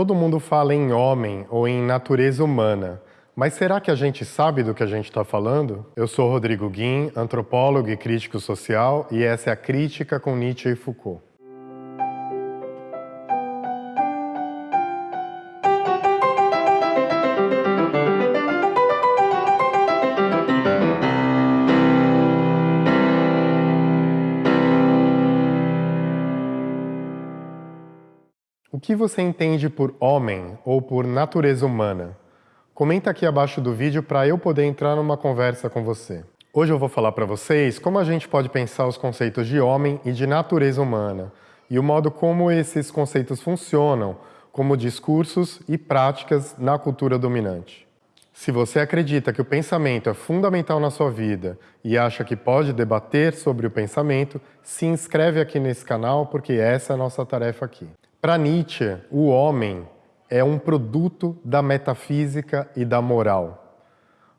Todo mundo fala em homem ou em natureza humana, mas será que a gente sabe do que a gente está falando? Eu sou Rodrigo Guim, antropólogo e crítico social, e essa é a Crítica com Nietzsche e Foucault. O que você entende por homem ou por natureza humana? Comenta aqui abaixo do vídeo para eu poder entrar numa conversa com você. Hoje eu vou falar para vocês como a gente pode pensar os conceitos de homem e de natureza humana e o modo como esses conceitos funcionam como discursos e práticas na cultura dominante. Se você acredita que o pensamento é fundamental na sua vida e acha que pode debater sobre o pensamento, se inscreve aqui nesse canal porque essa é a nossa tarefa aqui. Para Nietzsche, o homem é um produto da metafísica e da moral.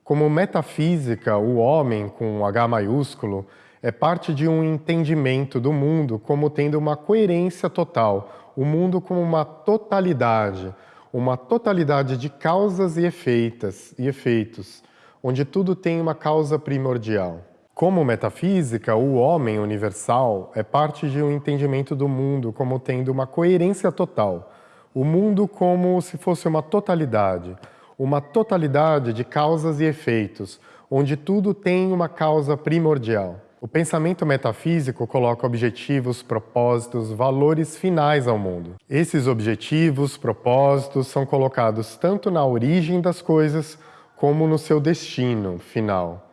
Como metafísica, o homem, com H maiúsculo, é parte de um entendimento do mundo como tendo uma coerência total, o mundo como uma totalidade, uma totalidade de causas e efeitos, e efeitos onde tudo tem uma causa primordial. Como metafísica, o homem universal é parte de um entendimento do mundo como tendo uma coerência total. O mundo como se fosse uma totalidade, uma totalidade de causas e efeitos, onde tudo tem uma causa primordial. O pensamento metafísico coloca objetivos, propósitos, valores finais ao mundo. Esses objetivos, propósitos são colocados tanto na origem das coisas como no seu destino final.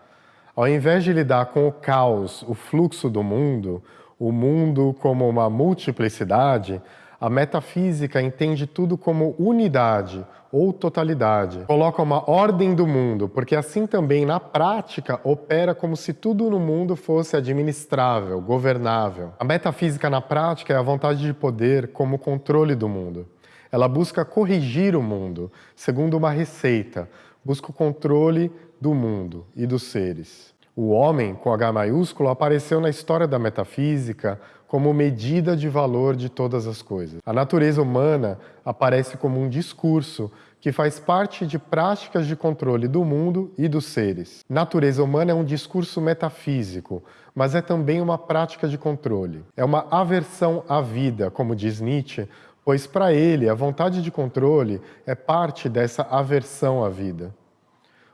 Ao invés de lidar com o caos, o fluxo do mundo, o mundo como uma multiplicidade, a metafísica entende tudo como unidade ou totalidade. Coloca uma ordem do mundo, porque assim também, na prática, opera como se tudo no mundo fosse administrável, governável. A metafísica, na prática, é a vontade de poder como controle do mundo. Ela busca corrigir o mundo, segundo uma receita, busca o controle do mundo e dos seres. O homem, com H maiúsculo, apareceu na história da metafísica como medida de valor de todas as coisas. A natureza humana aparece como um discurso que faz parte de práticas de controle do mundo e dos seres. Natureza humana é um discurso metafísico, mas é também uma prática de controle. É uma aversão à vida, como diz Nietzsche, pois para ele a vontade de controle é parte dessa aversão à vida.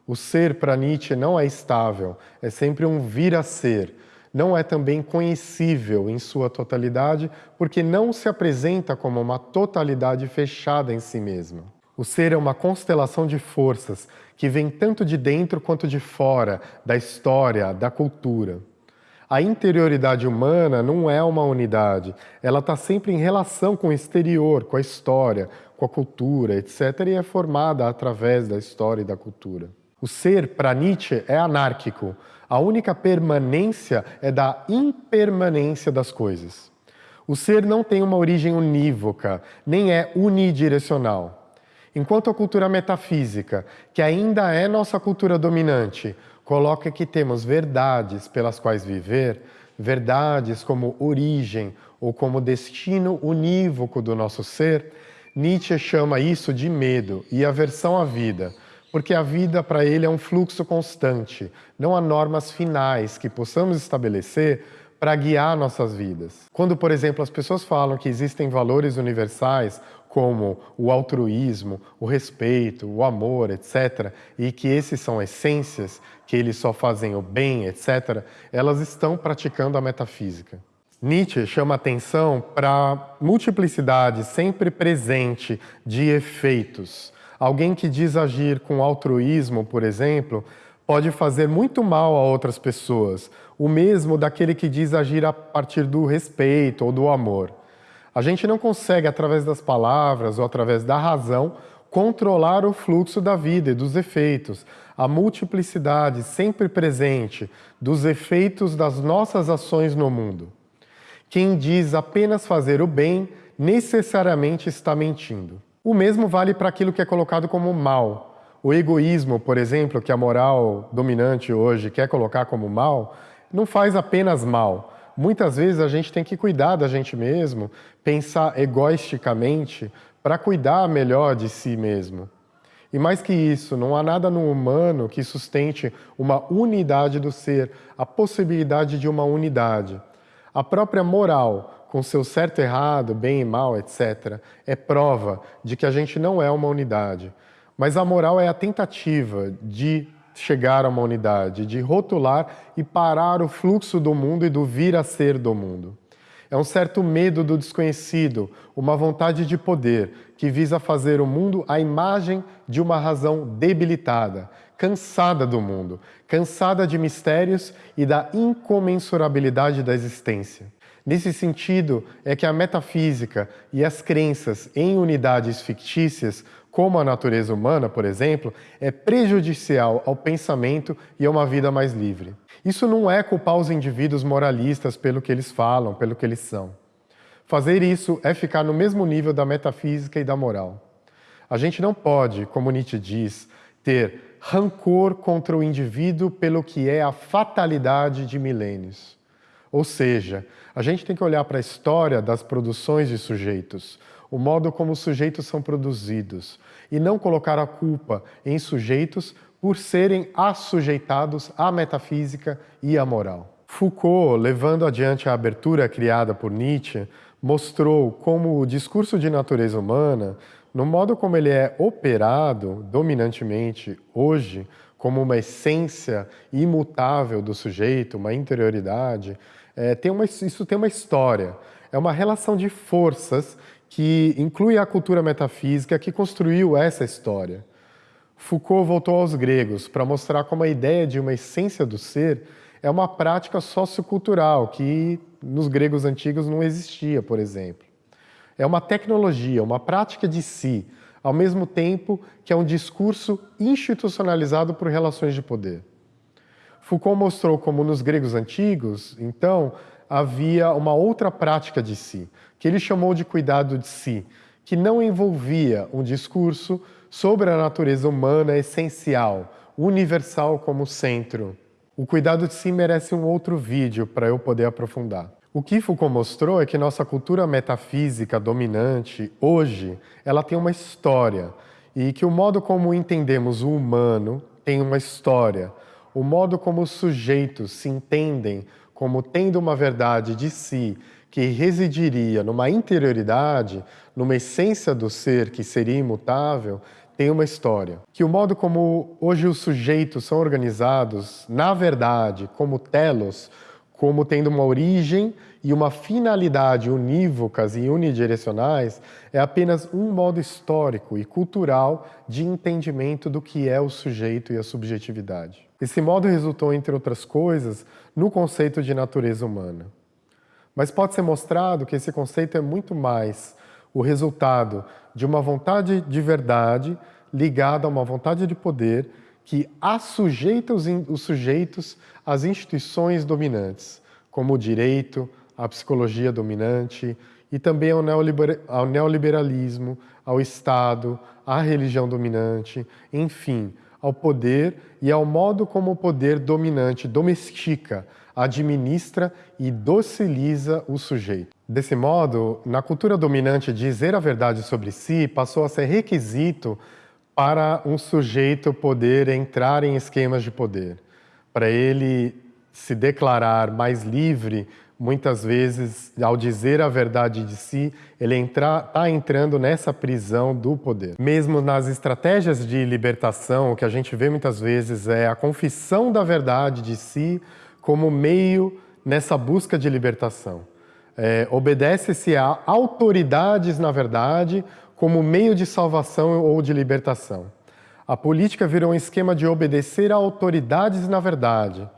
O ser para Nietzsche não é estável, é sempre um vir a ser. Não é também conhecível em sua totalidade, porque não se apresenta como uma totalidade fechada em si mesma. O ser é uma constelação de forças que vem tanto de dentro quanto de fora, da história, da cultura. A interioridade humana não é uma unidade, ela está sempre em relação com o exterior, com a história, com a cultura, etc., e é formada através da história e da cultura. O ser, para Nietzsche, é anárquico. A única permanência é da impermanência das coisas. O ser não tem uma origem unívoca, nem é unidirecional. Enquanto a cultura metafísica, que ainda é nossa cultura dominante, coloca que temos verdades pelas quais viver, verdades como origem ou como destino unívoco do nosso ser, Nietzsche chama isso de medo e aversão à vida, porque a vida para ele é um fluxo constante, não há normas finais que possamos estabelecer para guiar nossas vidas. Quando, por exemplo, as pessoas falam que existem valores universais como o altruísmo, o respeito, o amor, etc., e que esses são essências, que eles só fazem o bem, etc., elas estão praticando a metafísica. Nietzsche chama atenção para a multiplicidade sempre presente de efeitos, Alguém que diz agir com altruísmo, por exemplo, pode fazer muito mal a outras pessoas, o mesmo daquele que diz agir a partir do respeito ou do amor. A gente não consegue, através das palavras ou através da razão, controlar o fluxo da vida e dos efeitos, a multiplicidade sempre presente dos efeitos das nossas ações no mundo. Quem diz apenas fazer o bem, necessariamente está mentindo. O mesmo vale para aquilo que é colocado como mal. O egoísmo, por exemplo, que a moral dominante hoje quer colocar como mal, não faz apenas mal. Muitas vezes a gente tem que cuidar da gente mesmo, pensar egoisticamente para cuidar melhor de si mesmo. E mais que isso, não há nada no humano que sustente uma unidade do ser, a possibilidade de uma unidade. A própria moral, com seu certo e errado, bem e mal, etc., é prova de que a gente não é uma unidade. Mas a moral é a tentativa de chegar a uma unidade, de rotular e parar o fluxo do mundo e do vir a ser do mundo. É um certo medo do desconhecido, uma vontade de poder que visa fazer o mundo a imagem de uma razão debilitada, cansada do mundo, cansada de mistérios e da incomensurabilidade da existência. Nesse sentido, é que a metafísica e as crenças em unidades fictícias como a natureza humana, por exemplo, é prejudicial ao pensamento e a uma vida mais livre. Isso não é culpar os indivíduos moralistas pelo que eles falam, pelo que eles são. Fazer isso é ficar no mesmo nível da metafísica e da moral. A gente não pode, como Nietzsche diz, ter rancor contra o indivíduo pelo que é a fatalidade de milênios. Ou seja, a gente tem que olhar para a história das produções de sujeitos, o modo como os sujeitos são produzidos, e não colocar a culpa em sujeitos por serem assujeitados à metafísica e à moral. Foucault, levando adiante a abertura criada por Nietzsche, mostrou como o discurso de natureza humana, no modo como ele é operado dominantemente hoje, como uma essência imutável do sujeito, uma interioridade, é, tem uma, isso tem uma história. É uma relação de forças que inclui a cultura metafísica que construiu essa história. Foucault voltou aos gregos para mostrar como a ideia de uma essência do ser é uma prática sociocultural que nos gregos antigos não existia, por exemplo. É uma tecnologia, uma prática de si, ao mesmo tempo que é um discurso institucionalizado por relações de poder. Foucault mostrou como nos gregos antigos, então, havia uma outra prática de si, que ele chamou de cuidado de si, que não envolvia um discurso sobre a natureza humana essencial, universal como centro. O cuidado de si merece um outro vídeo para eu poder aprofundar. O que Foucault mostrou é que nossa cultura metafísica dominante, hoje, ela tem uma história, e que o modo como entendemos o humano tem uma história. O modo como os sujeitos se entendem como tendo uma verdade de si que residiria numa interioridade, numa essência do ser que seria imutável, tem uma história. Que o modo como hoje os sujeitos são organizados, na verdade, como telos, como tendo uma origem e uma finalidade unívocas e unidirecionais, é apenas um modo histórico e cultural de entendimento do que é o sujeito e a subjetividade. Esse modo resultou, entre outras coisas, no conceito de natureza humana. Mas pode ser mostrado que esse conceito é muito mais o resultado de uma vontade de verdade ligada a uma vontade de poder que assujeita os, os sujeitos às instituições dominantes, como o direito, a psicologia dominante e também ao, neoliber, ao neoliberalismo, ao Estado, à religião dominante, enfim, ao poder e ao modo como o poder dominante domestica, administra e dociliza o sujeito. Desse modo, na cultura dominante, dizer a verdade sobre si passou a ser requisito para um sujeito poder entrar em esquemas de poder, para ele se declarar mais livre muitas vezes, ao dizer a verdade de si, ele está entrando nessa prisão do poder. Mesmo nas estratégias de libertação, o que a gente vê muitas vezes é a confissão da verdade de si como meio nessa busca de libertação. É, Obedece-se a autoridades, na verdade, como meio de salvação ou de libertação. A política virou um esquema de obedecer a autoridades na verdade,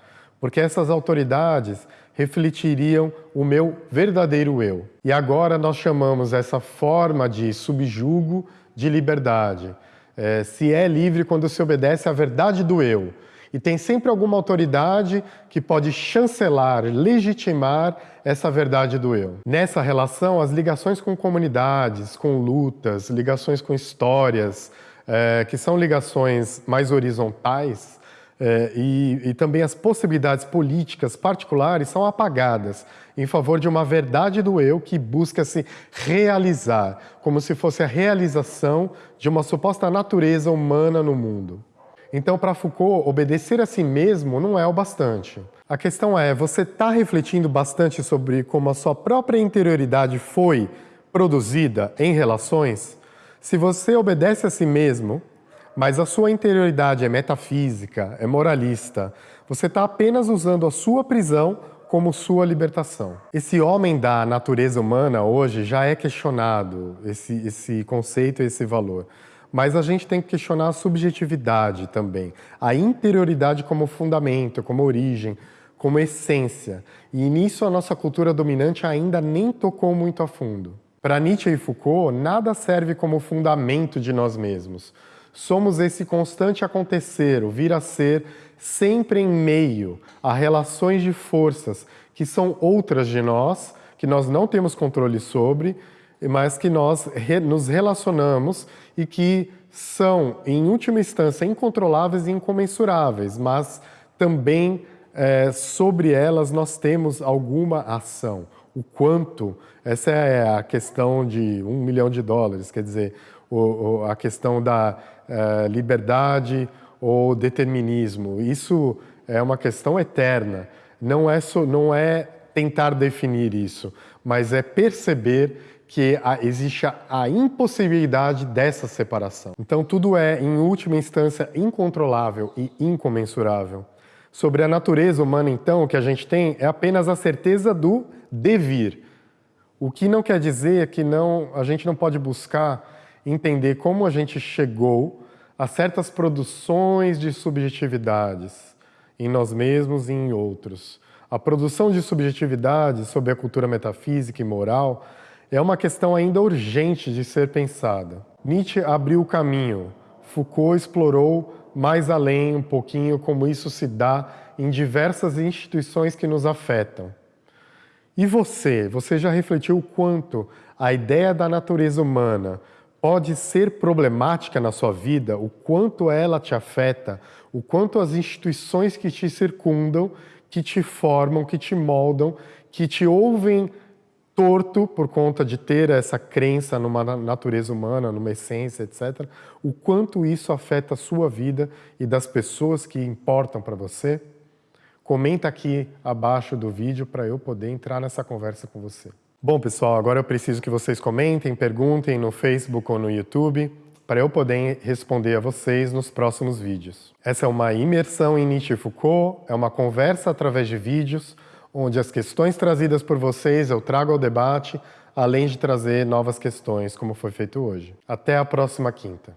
porque essas autoridades refletiriam o meu verdadeiro eu. E agora nós chamamos essa forma de subjugo de liberdade. É, se é livre quando se obedece à verdade do eu. E tem sempre alguma autoridade que pode chancelar, legitimar essa verdade do eu. Nessa relação, as ligações com comunidades, com lutas, ligações com histórias, é, que são ligações mais horizontais, é, e, e, também as possibilidades políticas particulares são apagadas em favor de uma verdade do eu que busca se realizar, como se fosse a realização de uma suposta natureza humana no mundo. Então, para Foucault, obedecer a si mesmo não é o bastante. A questão é, você está refletindo bastante sobre como a sua própria interioridade foi produzida em relações? Se você obedece a si mesmo, mas a sua interioridade é metafísica, é moralista, você está apenas usando a sua prisão como sua libertação. Esse homem da natureza humana hoje já é questionado, esse, esse conceito esse valor. Mas a gente tem que questionar a subjetividade também, a interioridade como fundamento, como origem, como essência. E nisso a nossa cultura dominante ainda nem tocou muito a fundo. Para Nietzsche e Foucault, nada serve como fundamento de nós mesmos somos esse constante acontecer, o vir a ser, sempre em meio a relações de forças que são outras de nós, que nós não temos controle sobre, mas que nós nos relacionamos e que são, em última instância, incontroláveis e incomensuráveis, mas também é, sobre elas nós temos alguma ação. O quanto, essa é a questão de um milhão de dólares, quer dizer, o, o, a questão da uh, liberdade ou determinismo. Isso é uma questão eterna. Não é, não é tentar definir isso, mas é perceber que existe a, a, impossibilidade dessa separação. Então tudo é, em última instância, incontrolável e incomensurável. Sobre a natureza humana, então, o que a gente tem é apenas a certeza do devir. O que não quer dizer que não, a gente não pode buscar entender como a gente chegou a certas produções de subjetividades em nós mesmos e em outros. A produção de subjetividades sobre a cultura metafísica e moral é uma questão ainda urgente de ser pensada. Nietzsche abriu o caminho, Foucault explorou mais além um pouquinho como isso se dá em diversas instituições que nos afetam. E você? Você já refletiu o quanto a ideia da natureza humana pode ser problemática na sua vida, o quanto ela te afeta, o quanto as instituições que te circundam, que te formam, que te moldam, que te ouvem torto por conta de ter essa crença numa natureza humana, numa essência, etc. O quanto isso afeta a sua vida e das pessoas que importam para você? Comenta aqui abaixo do vídeo para eu poder entrar nessa conversa com você. Bom, pessoal, agora eu preciso que vocês comentem, perguntem no Facebook ou no YouTube para eu poder responder a vocês nos próximos vídeos. Essa é uma imersão em Nietzsche e Foucault, é uma conversa através de vídeos, onde as questões trazidas por vocês eu trago ao debate, além de trazer novas questões, como foi feito hoje. Até a próxima quinta.